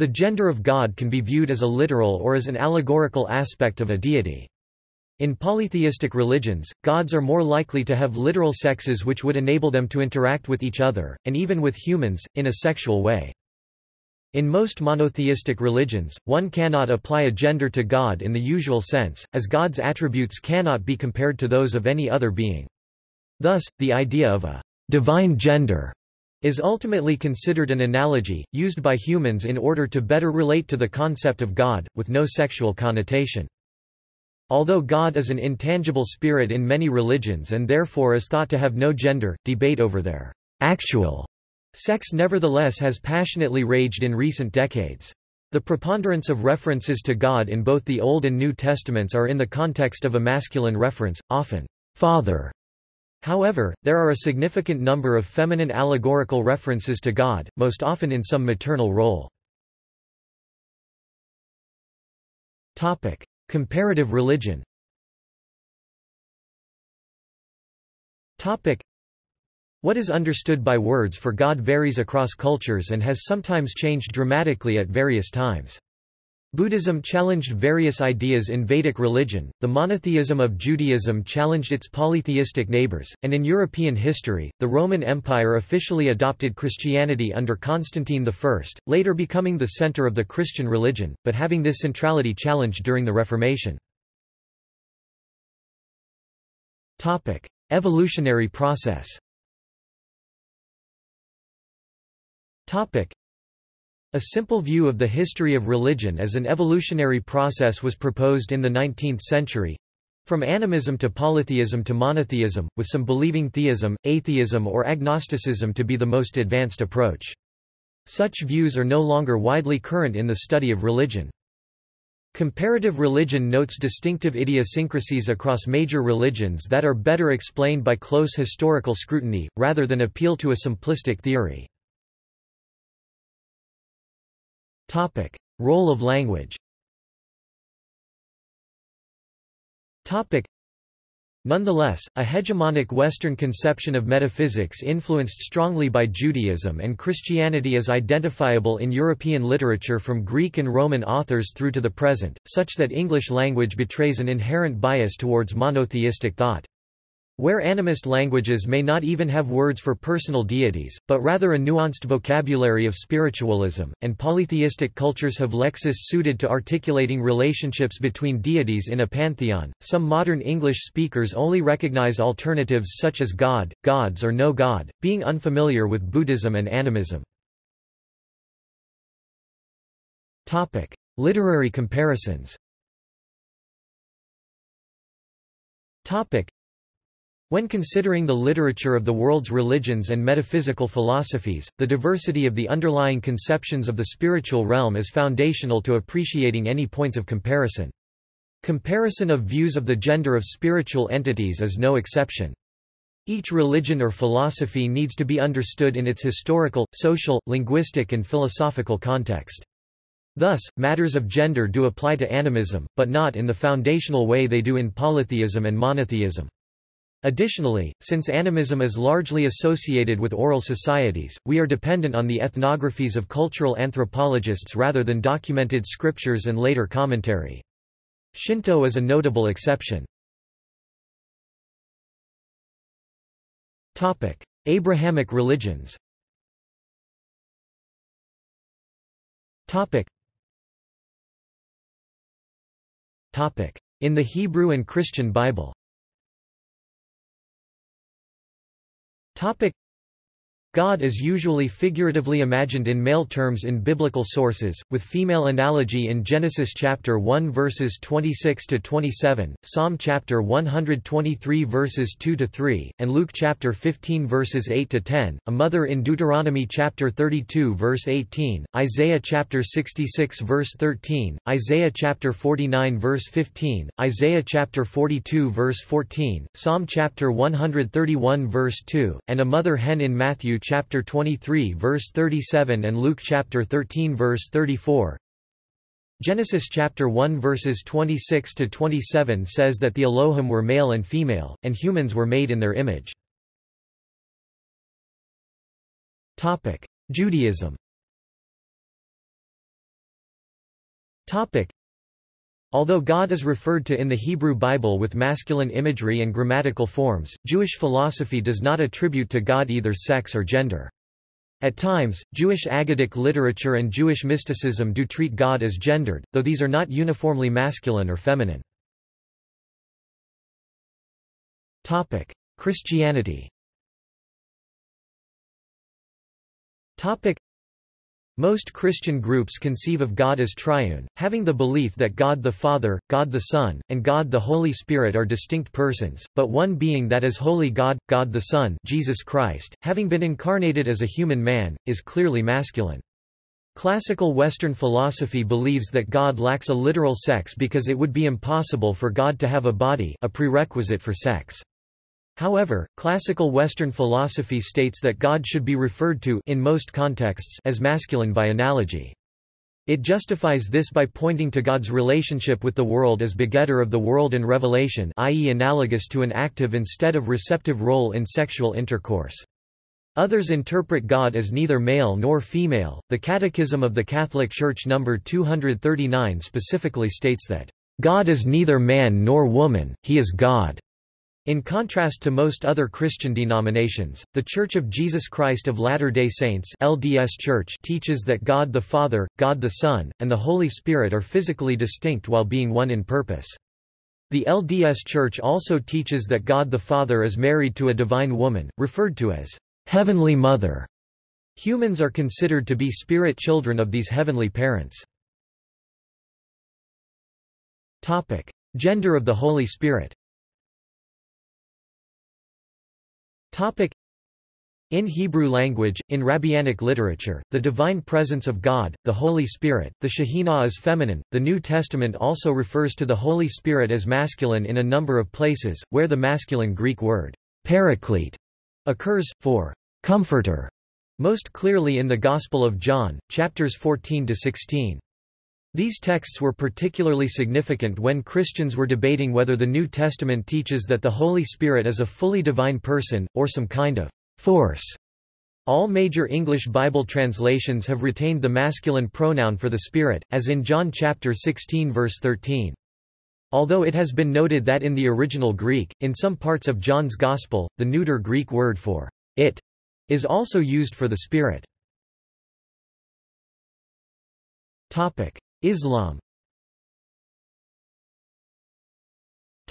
The gender of God can be viewed as a literal or as an allegorical aspect of a deity. In polytheistic religions, gods are more likely to have literal sexes which would enable them to interact with each other, and even with humans, in a sexual way. In most monotheistic religions, one cannot apply a gender to God in the usual sense, as God's attributes cannot be compared to those of any other being. Thus, the idea of a divine gender is ultimately considered an analogy, used by humans in order to better relate to the concept of God, with no sexual connotation. Although God is an intangible spirit in many religions and therefore is thought to have no gender, debate over their actual sex nevertheless has passionately raged in recent decades. The preponderance of references to God in both the Old and New Testaments are in the context of a masculine reference, often, Father. However, there are a significant number of feminine allegorical references to God, most often in some maternal role. Comparative religion What is understood by words for God varies across cultures and has sometimes changed dramatically at various times. Buddhism challenged various ideas in Vedic religion, the monotheism of Judaism challenged its polytheistic neighbors, and in European history, the Roman Empire officially adopted Christianity under Constantine I, later becoming the center of the Christian religion, but having this centrality challenged during the Reformation. Evolutionary process a simple view of the history of religion as an evolutionary process was proposed in the 19th century. From animism to polytheism to monotheism, with some believing theism, atheism or agnosticism to be the most advanced approach. Such views are no longer widely current in the study of religion. Comparative religion notes distinctive idiosyncrasies across major religions that are better explained by close historical scrutiny, rather than appeal to a simplistic theory. Topic: Role of language. Topic: Nonetheless, a hegemonic Western conception of metaphysics influenced strongly by Judaism and Christianity is identifiable in European literature from Greek and Roman authors through to the present, such that English language betrays an inherent bias towards monotheistic thought. Where animist languages may not even have words for personal deities, but rather a nuanced vocabulary of spiritualism, and polytheistic cultures have lexis suited to articulating relationships between deities in a pantheon, some modern English speakers only recognize alternatives such as God, gods or no God, being unfamiliar with Buddhism and animism. Literary comparisons when considering the literature of the world's religions and metaphysical philosophies, the diversity of the underlying conceptions of the spiritual realm is foundational to appreciating any points of comparison. Comparison of views of the gender of spiritual entities is no exception. Each religion or philosophy needs to be understood in its historical, social, linguistic and philosophical context. Thus, matters of gender do apply to animism, but not in the foundational way they do in polytheism and monotheism. Additionally, since animism is largely associated with oral societies, we are dependent on the ethnographies of cultural anthropologists rather than documented scriptures and later commentary. Shinto is a notable exception. Abrahamic religions In the Hebrew and Christian Bible Topic. God is usually figuratively imagined in male terms in biblical sources, with female analogy in Genesis chapter 1 verses 26 to 27, Psalm chapter 123 verses 2 to 3, and Luke chapter 15 verses 8 to 10, a mother in Deuteronomy chapter 32 verse 18, Isaiah chapter 66 verse 13, Isaiah chapter 49 verse 15, Isaiah chapter 42 verse 14, Psalm chapter 131 verse 2, and a mother hen in Matthew chapter 23 verse 37 and Luke chapter 13 verse 34. Genesis chapter 1 verses 26 to 27 says that the Elohim were male and female, and humans were made in their image. Topic: Judaism. Although God is referred to in the Hebrew Bible with masculine imagery and grammatical forms, Jewish philosophy does not attribute to God either sex or gender. At times, Jewish Aggadic literature and Jewish mysticism do treat God as gendered, though these are not uniformly masculine or feminine. Christianity most Christian groups conceive of God as triune, having the belief that God the Father, God the Son, and God the Holy Spirit are distinct persons, but one being that is holy God, God the Son Jesus Christ, having been incarnated as a human man, is clearly masculine. Classical Western philosophy believes that God lacks a literal sex because it would be impossible for God to have a body a prerequisite for sex. However, classical Western philosophy states that God should be referred to in most contexts as masculine by analogy. It justifies this by pointing to God's relationship with the world as begetter of the world and revelation i.e. analogous to an active instead of receptive role in sexual intercourse. Others interpret God as neither male nor female. The Catechism of the Catholic Church number 239 specifically states that, God is neither man nor woman, he is God. In contrast to most other Christian denominations, The Church of Jesus Christ of Latter-day Saints LDS Church teaches that God the Father, God the Son, and the Holy Spirit are physically distinct while being one in purpose. The LDS Church also teaches that God the Father is married to a divine woman, referred to as Heavenly Mother. Humans are considered to be spirit children of these heavenly parents. Topic. Gender of the Holy Spirit In Hebrew language, in Rabbinic literature, the divine presence of God, the Holy Spirit, the Shekhinah is feminine. The New Testament also refers to the Holy Spirit as masculine in a number of places, where the masculine Greek word, paraclete, occurs, for comforter, most clearly in the Gospel of John, chapters 14–16. These texts were particularly significant when Christians were debating whether the New Testament teaches that the Holy Spirit is a fully divine person, or some kind of force. All major English Bible translations have retained the masculine pronoun for the Spirit, as in John chapter 16 verse 13. Although it has been noted that in the original Greek, in some parts of John's Gospel, the neuter Greek word for it is also used for the Spirit. Islam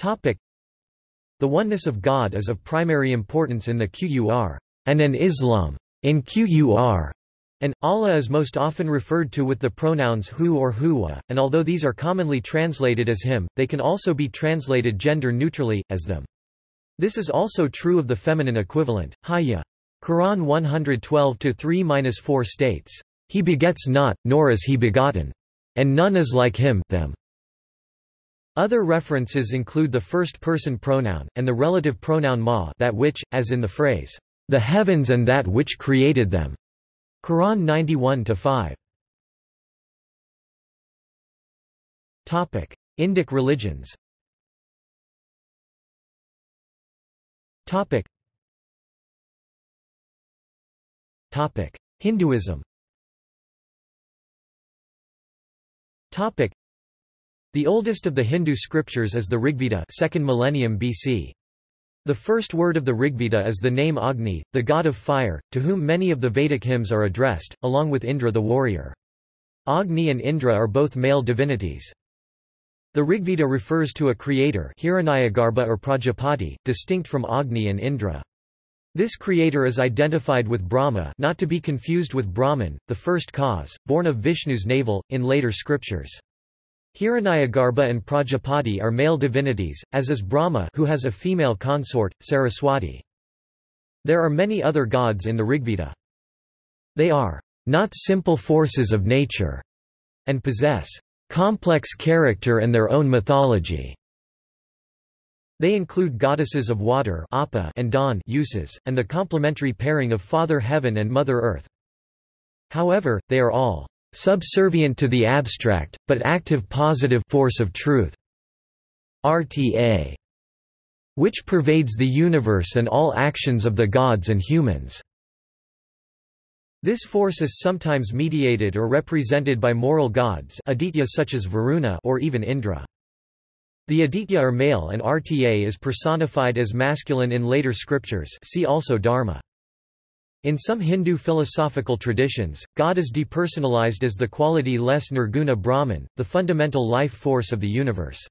The oneness of God is of primary importance in the Qur'an and an Islam in Qur'an, and Allah is most often referred to with the pronouns hu or huwa, and although these are commonly translated as him, they can also be translated gender-neutrally, as them. This is also true of the feminine equivalent, hayya. Quran 112-3-4 states, He begets not, nor is he begotten and none is like him them. Other references include the first-person pronoun, and the relative pronoun ma that which, as in the phrase, the heavens and that which created them. Quran 91-5. Indic religions Topic: Hinduism The oldest of the Hindu scriptures is the Rigveda 2nd millennium BC. The first word of the Rigveda is the name Agni, the god of fire, to whom many of the Vedic hymns are addressed, along with Indra the warrior. Agni and Indra are both male divinities. The Rigveda refers to a creator Hiranyagarbha or Prajapati, distinct from Agni and Indra. This creator is identified with Brahma not to be confused with Brahman, the first cause, born of Vishnu's navel, in later scriptures. Hiranyagarbha and Prajapati are male divinities, as is Brahma who has a female consort, Saraswati. There are many other gods in the Rigveda. They are not simple forces of nature, and possess complex character and their own mythology. They include goddesses of water and dawn Ushas, and the complementary pairing of Father Heaven and Mother Earth. However, they are all subservient to the abstract, but active positive force of truth RTA, which pervades the universe and all actions of the gods and humans. This force is sometimes mediated or represented by moral gods aditya such as Varuna or even Indra. The Aditya are male and Rta is personified as masculine in later scriptures see also Dharma. In some Hindu philosophical traditions, God is depersonalized as the quality less nirguna Brahman, the fundamental life force of the universe.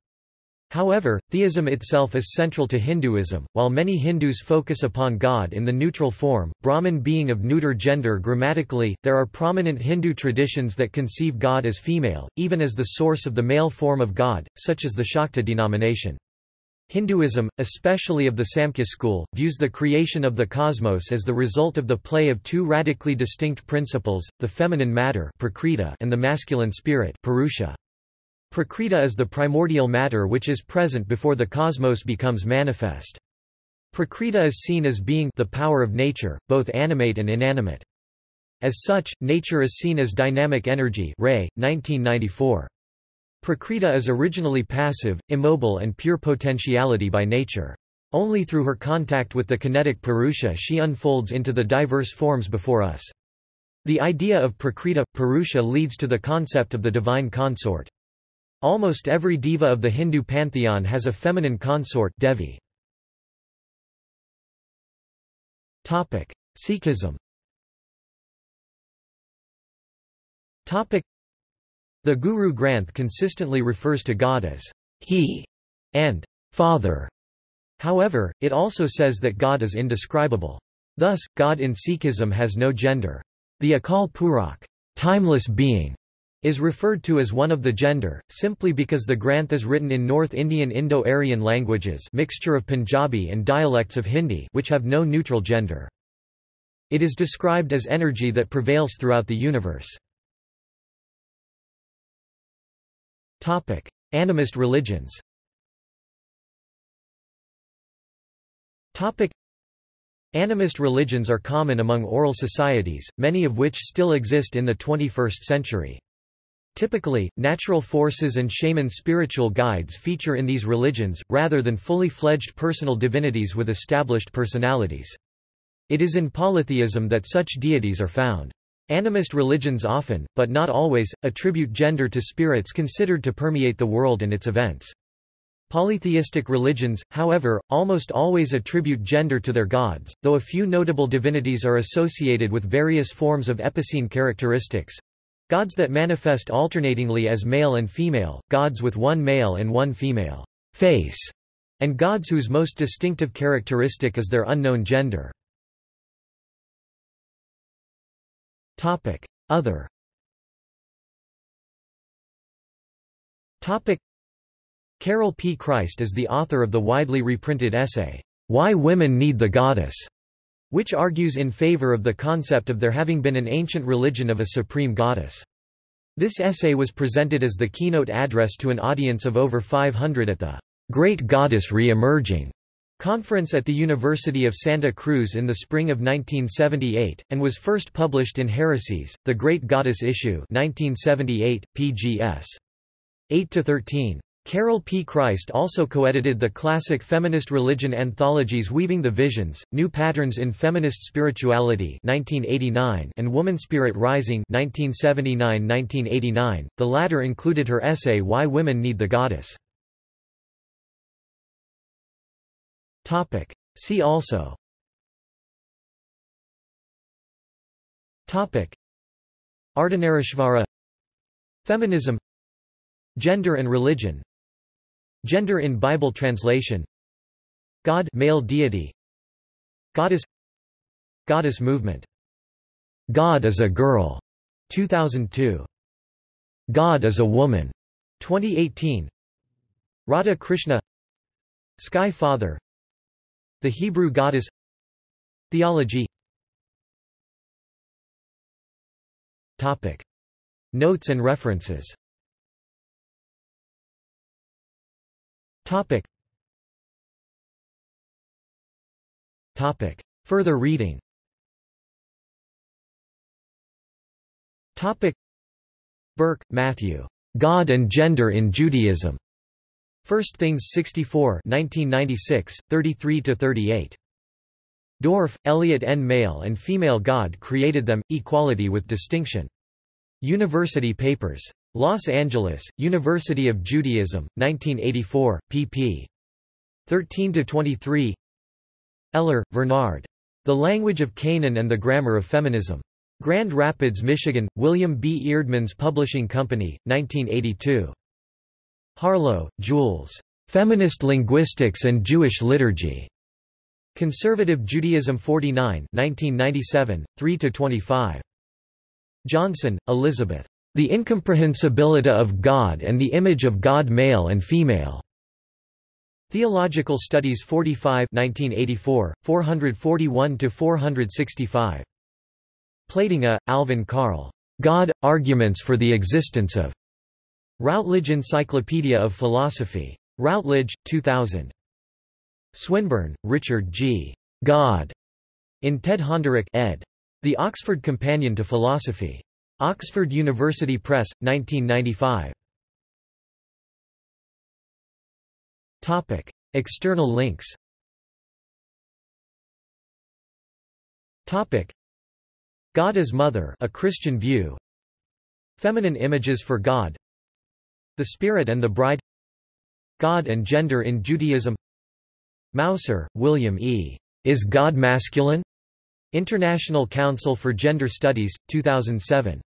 However, theism itself is central to Hinduism, while many Hindus focus upon God in the neutral form, Brahman being of neuter gender grammatically, there are prominent Hindu traditions that conceive God as female, even as the source of the male form of God, such as the Shakta denomination. Hinduism, especially of the Samkhya school, views the creation of the cosmos as the result of the play of two radically distinct principles, the feminine matter and the masculine spirit Purusha. Prakriti is the primordial matter which is present before the cosmos becomes manifest. Prakriti is seen as being the power of nature, both animate and inanimate. As such, nature is seen as dynamic energy Ray, 1994. Prakriti is originally passive, immobile and pure potentiality by nature. Only through her contact with the kinetic Purusha she unfolds into the diverse forms before us. The idea of Prakriti, Purusha leads to the concept of the divine consort. Almost every deva of the Hindu pantheon has a feminine consort Devi. Sikhism The Guru Granth consistently refers to God as He and Father. However, it also says that God is indescribable. Thus, God in Sikhism has no gender. The Akal Purakh, timeless being, is referred to as one of the gender, simply because the Granth is written in North Indian Indo-Aryan languages mixture of Punjabi and dialects of Hindi which have no neutral gender. It is described as energy that prevails throughout the universe. Animist religions Animist religions are common among oral societies, many of which still exist in the 21st century. Typically, natural forces and shaman spiritual guides feature in these religions, rather than fully fledged personal divinities with established personalities. It is in polytheism that such deities are found. Animist religions often, but not always, attribute gender to spirits considered to permeate the world and its events. Polytheistic religions, however, almost always attribute gender to their gods, though a few notable divinities are associated with various forms of epicene characteristics, Gods that manifest alternatingly as male and female, gods with one male and one female face, and gods whose most distinctive characteristic is their unknown gender. Other Topic: Carol P. Christ is the author of the widely reprinted essay, Why Women Need the Goddess, which argues in favor of the concept of there having been an ancient religion of a supreme goddess. This essay was presented as the keynote address to an audience of over 500 at the Great Goddess Re-Emerging conference at the University of Santa Cruz in the spring of 1978, and was first published in Heresies, The Great Goddess Issue 1978, pgs. 8–13. Carol P. Christ also co-edited the classic feminist religion anthologies Weaving the Visions, New Patterns in Feminist Spirituality 1989 and Woman Spirit Rising 1979–1989. The latter included her essay Why Women Need the Goddess. See also. Ardhanarishvara Feminism Gender and religion Gender in Bible translation. God male deity. Goddess. Goddess movement. God is a girl. 2002 God is a woman. 2018 Radha Krishna. Sky Father. The Hebrew Goddess. Theology. Topic. Notes and references Topic. Topic. Further reading Topic. Berke, Matthew. God and Gender in Judaism. First Things 64 1996, 33–38. Dorff, Elliot N. Male and female God created them, equality with distinction. University Papers. Los Angeles, University of Judaism, 1984, pp. 13–23 Eller, Vernard. The Language of Canaan and the Grammar of Feminism. Grand Rapids, Michigan, William B. Eerdmans Publishing Company, 1982. Harlow, Jules. Feminist Linguistics and Jewish Liturgy. Conservative Judaism 49 1997, 3–25. Johnson, Elizabeth. The Incomprehensibility of God and the Image of God Male and Female. Theological Studies 45 1984, 441–465. Plantinga, Alvin Carl. God, Arguments for the Existence of. Routledge Encyclopedia of Philosophy. Routledge, 2000. Swinburne, Richard G. God. In Ted Honderich ed. The Oxford Companion to Philosophy. Oxford University Press, 1995. Topic. External links Topic. God as Mother a Christian view Feminine images for God The Spirit and the Bride God and Gender in Judaism Mouser, William E. Is God Masculine? International Council for Gender Studies, 2007.